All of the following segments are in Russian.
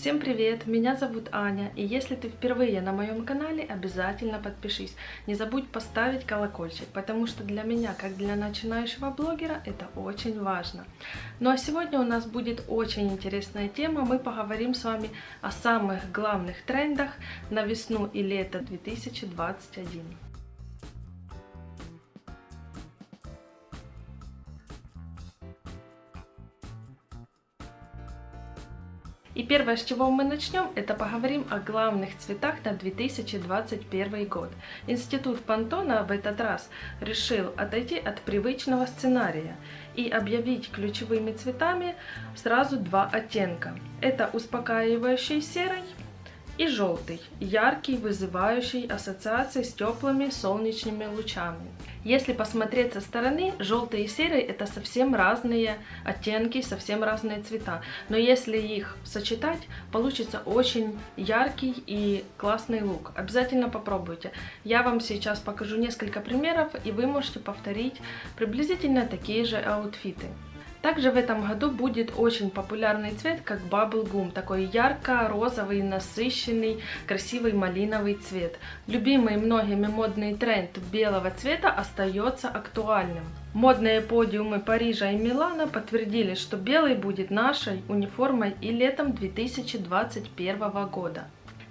Всем привет, меня зовут Аня, и если ты впервые на моем канале, обязательно подпишись. Не забудь поставить колокольчик, потому что для меня, как для начинающего блогера, это очень важно. Ну а сегодня у нас будет очень интересная тема, мы поговорим с вами о самых главных трендах на весну и лето 2021. И первое, с чего мы начнем, это поговорим о главных цветах на 2021 год. Институт Пантона в этот раз решил отойти от привычного сценария и объявить ключевыми цветами сразу два оттенка. Это успокаивающий серый и желтый, яркий, вызывающий ассоциации с теплыми солнечными лучами. Если посмотреть со стороны, желтый и серый это совсем разные оттенки, совсем разные цвета. Но если их сочетать, получится очень яркий и классный лук. Обязательно попробуйте. Я вам сейчас покажу несколько примеров, и вы можете повторить приблизительно такие же аутфиты. Также в этом году будет очень популярный цвет, как Bubble Gum, такой ярко-розовый, насыщенный, красивый малиновый цвет. Любимый многими модный тренд белого цвета остается актуальным. Модные подиумы Парижа и Милана подтвердили, что белый будет нашей униформой и летом 2021 года.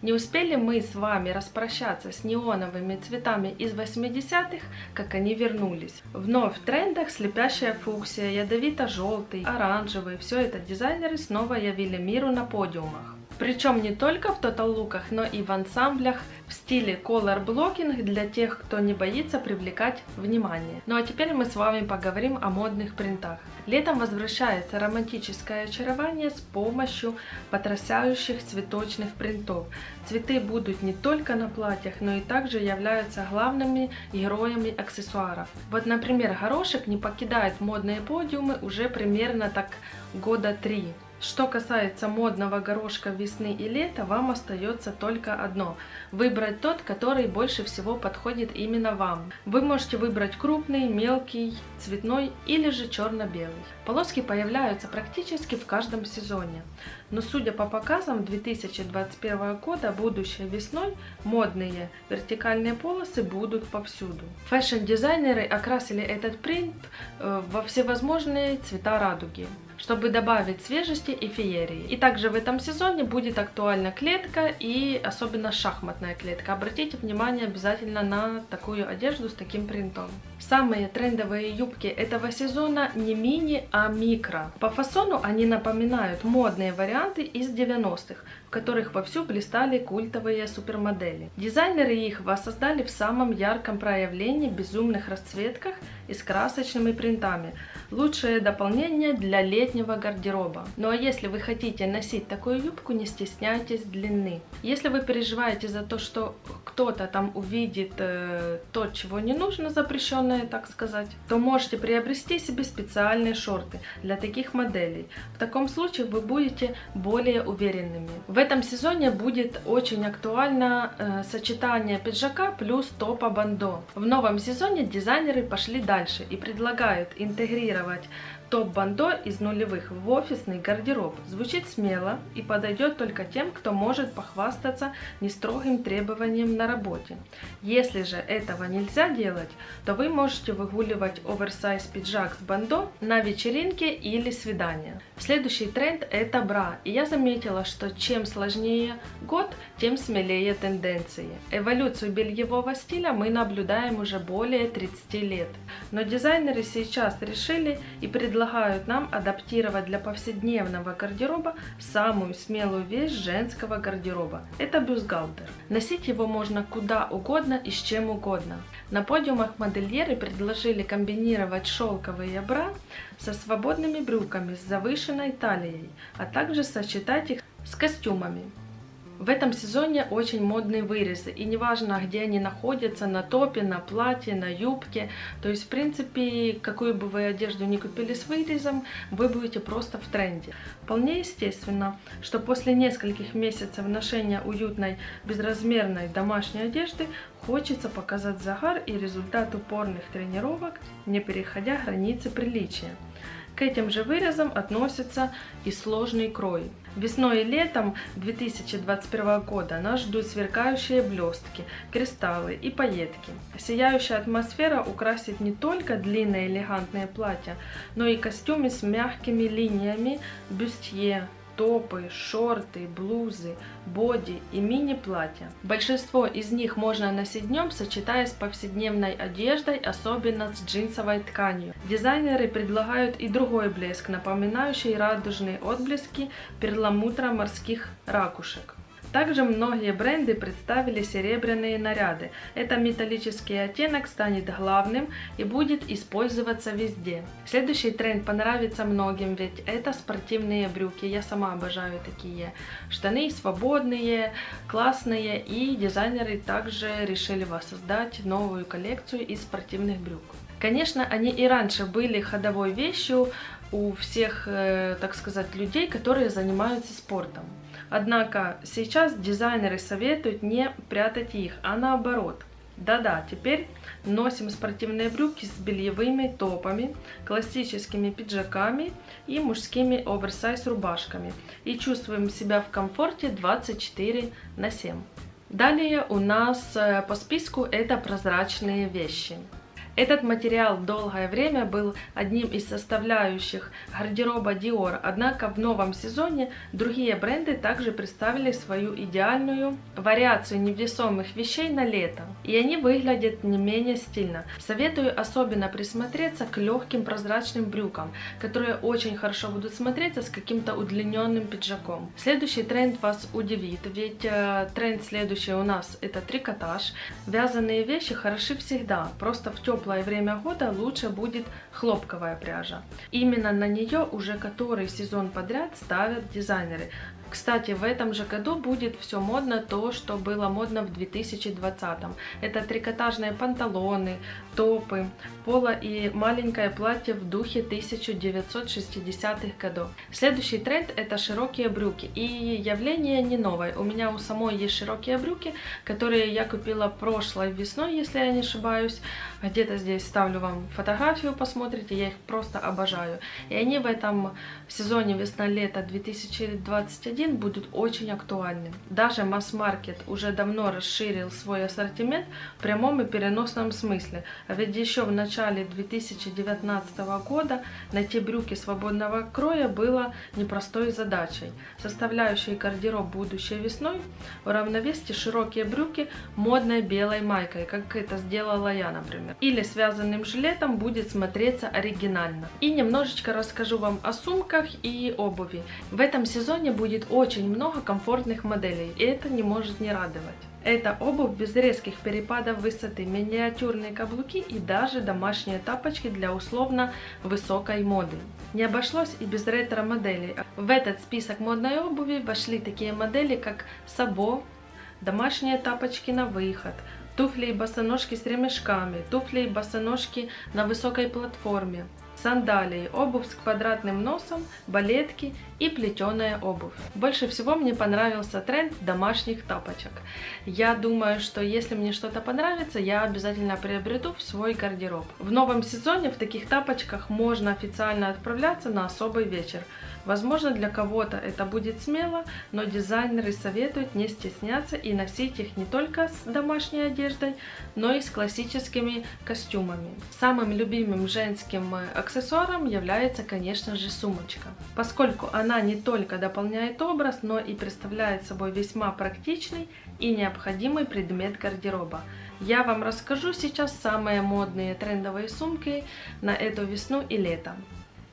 Не успели мы с вами распрощаться с неоновыми цветами из 80-х, как они вернулись. Вновь в трендах слепящая фуксия, ядовито-желтый, оранжевый. Все это дизайнеры снова явили миру на подиумах. Причем не только в тотал-луках, но и в ансамблях в стиле color blocking для тех, кто не боится привлекать внимание. Ну а теперь мы с вами поговорим о модных принтах. Летом возвращается романтическое очарование с помощью потрясающих цветочных принтов. Цветы будут не только на платьях, но и также являются главными героями аксессуаров. Вот, например, горошек не покидает модные подиумы уже примерно так года три. Что касается модного горошка весны и лета, вам остается только одно – выбрать тот, который больше всего подходит именно вам. Вы можете выбрать крупный, мелкий, цветной или же черно-белый. Полоски появляются практически в каждом сезоне. Но судя по показам 2021 года, будущей весной модные вертикальные полосы будут повсюду. Фэшн-дизайнеры окрасили этот принт э, во всевозможные цвета радуги чтобы добавить свежести и феерии. И также в этом сезоне будет актуальна клетка и особенно шахматная клетка. Обратите внимание обязательно на такую одежду с таким принтом. Самые трендовые юбки этого сезона не мини, а микро. По фасону они напоминают модные варианты из 90-х, в которых вовсю блистали культовые супермодели. Дизайнеры их воссоздали в самом ярком проявлении безумных расцветках и с красочными принтами. Лучшее дополнение для летнего гардероба. Ну а если вы хотите носить такую юбку, не стесняйтесь длины. Если вы переживаете за то, что кто-то там увидит э, то, чего не нужно, запрещенное, так сказать, то можете приобрести себе специальные шорты для таких моделей. В таком случае вы будете более уверенными. В этом сезоне будет очень актуально э, сочетание пиджака плюс топа бандо. В новом сезоне дизайнеры пошли дальше и предлагают интегрировать сформулировать Топ-бандо из нулевых в офисный гардероб звучит смело и подойдет только тем, кто может похвастаться нестрогим требованием на работе. Если же этого нельзя делать, то вы можете выгуливать оверсайз пиджак с бандо на вечеринке или свидание. Следующий тренд это бра, и я заметила, что чем сложнее год, тем смелее тенденции. Эволюцию бельевого стиля мы наблюдаем уже более 30 лет, но дизайнеры сейчас решили и предложили предлагают нам адаптировать для повседневного гардероба самую смелую вещь женского гардероба. Это бюстгальтер. Носить его можно куда угодно и с чем угодно. На подиумах модельеры предложили комбинировать шелковые бра со свободными брюками с завышенной талией, а также сочетать их с костюмами. В этом сезоне очень модные вырезы, и неважно, где они находятся, на топе, на платье, на юбке, то есть, в принципе, какую бы вы одежду ни купили с вырезом, вы будете просто в тренде. Вполне естественно, что после нескольких месяцев ношения уютной, безразмерной домашней одежды хочется показать загар и результат упорных тренировок, не переходя границы приличия. К этим же вырезам относится и сложный крой. Весной и летом 2021 года нас ждут сверкающие блестки, кристаллы и пайетки. Сияющая атмосфера украсит не только длинные элегантные платья, но и костюмы с мягкими линиями, бюстье, топы, шорты, блузы, боди и мини-платья. Большинство из них можно носить днем, сочетая с повседневной одеждой, особенно с джинсовой тканью. Дизайнеры предлагают и другой блеск, напоминающий радужные отблески перламутра морских ракушек. Также многие бренды представили серебряные наряды. Этот металлический оттенок станет главным и будет использоваться везде. Следующий тренд понравится многим, ведь это спортивные брюки. Я сама обожаю такие. Штаны свободные, классные и дизайнеры также решили воссоздать новую коллекцию из спортивных брюк. Конечно, они и раньше были ходовой вещью у всех, э, так сказать, людей, которые занимаются спортом. Однако сейчас дизайнеры советуют не прятать их, а наоборот. Да-да, теперь носим спортивные брюки с бельевыми топами, классическими пиджаками и мужскими оверсайз рубашками и чувствуем себя в комфорте 24 на 7. Далее у нас э, по списку это прозрачные вещи. Этот материал долгое время был одним из составляющих гардероба Dior, однако в новом сезоне другие бренды также представили свою идеальную вариацию невесомых вещей на лето, и они выглядят не менее стильно. Советую особенно присмотреться к легким прозрачным брюкам, которые очень хорошо будут смотреться с каким-то удлиненным пиджаком. Следующий тренд вас удивит, ведь э, тренд следующий у нас это трикотаж. Вязаные вещи хороши всегда, просто в теплом теплое время года лучше будет хлопковая пряжа. Именно на нее уже который сезон подряд ставят дизайнеры. Кстати, в этом же году будет все модно то, что было модно в 2020. Это трикотажные панталоны, топы, поло и маленькое платье в духе 1960-х годов. Следующий тренд это широкие брюки. И явление не новое. У меня у самой есть широкие брюки, которые я купила прошлой весной, если я не ошибаюсь. Где-то здесь ставлю вам фотографию, посмотрите, я их просто обожаю. И они в этом сезоне весна-лето 2021 1 будут очень актуальны. Даже масс-маркет уже давно расширил свой ассортимент в прямом и переносном смысле. А ведь еще в начале 2019 года найти брюки свободного кроя было непростой задачей. Составляющей гардероб будущей весной уравновесьте широкие брюки модной белой майкой, как это сделала я, например. Или связанным жилетом будет смотреться оригинально. И немножечко расскажу вам о сумках и обуви. В этом сезоне будет очень много комфортных моделей, и это не может не радовать. Это обувь без резких перепадов высоты, миниатюрные каблуки и даже домашние тапочки для условно высокой моды. Не обошлось и без ретро-моделей. В этот список модной обуви вошли такие модели, как Сабо, домашние тапочки на выход, туфли и босоножки с ремешками, туфли и босоножки на высокой платформе, сандалии, обувь с квадратным носом, балетки и плетеная обувь. Больше всего мне понравился тренд домашних тапочек. Я думаю, что если мне что-то понравится, я обязательно приобрету в свой гардероб. В новом сезоне в таких тапочках можно официально отправляться на особый вечер. Возможно, для кого-то это будет смело, но дизайнеры советуют не стесняться и носить их не только с домашней одеждой, но и с классическими костюмами. Самым любимым женским аксессуаром является, конечно же, сумочка. Поскольку она не только дополняет образ, но и представляет собой весьма практичный и необходимый предмет гардероба. Я вам расскажу сейчас самые модные трендовые сумки на эту весну и лето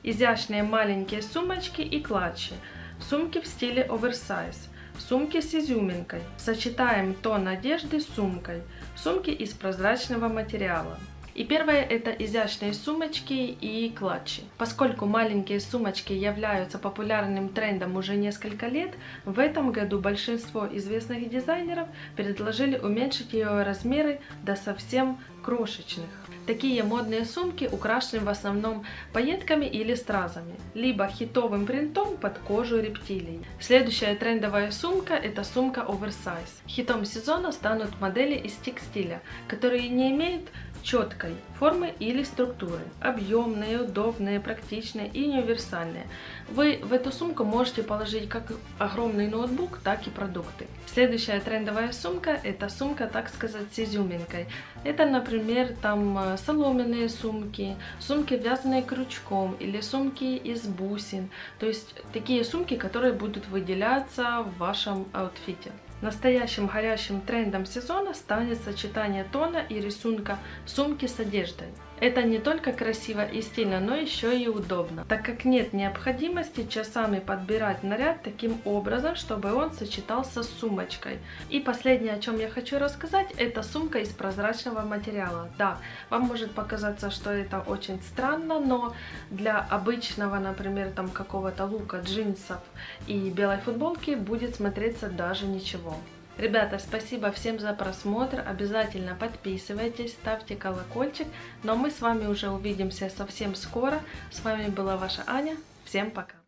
изящные маленькие сумочки и клатчи, сумки в стиле оверсайз, сумки с изюминкой. Сочетаем тон одежды с сумкой, сумки из прозрачного материала. И первое это изящные сумочки и клатчи. Поскольку маленькие сумочки являются популярным трендом уже несколько лет, в этом году большинство известных дизайнеров предложили уменьшить ее размеры до совсем крошечных. Такие модные сумки украшены в основном пайетками или стразами, либо хитовым принтом под кожу рептилий. Следующая трендовая сумка это сумка оверсайз. Хитом сезона станут модели из текстиля, которые не имеют четкой формы или структуры. Объемные, удобные, практичные и универсальные. Вы в эту сумку можете положить как огромный ноутбук, так и продукты. Следующая трендовая сумка – это сумка, так сказать, с изюминкой. Это, например, там э, соломенные сумки, сумки, вязаные крючком или сумки из бусин. То есть такие сумки, которые будут выделяться в вашем аутфите. Настоящим горящим трендом сезона станет сочетание тона и рисунка сумки с одеждой. Это не только красиво и стильно, но еще и удобно, так как нет необходимости часами подбирать наряд таким образом, чтобы он сочетался с сумочкой. И последнее, о чем я хочу рассказать, это сумка из прозрачного материала. Да, вам может показаться, что это очень странно, но для обычного, например, там какого-то лука, джинсов и белой футболки будет смотреться даже ничего. Ребята, спасибо всем за просмотр. Обязательно подписывайтесь, ставьте колокольчик. Но мы с вами уже увидимся совсем скоро. С вами была ваша Аня. Всем пока.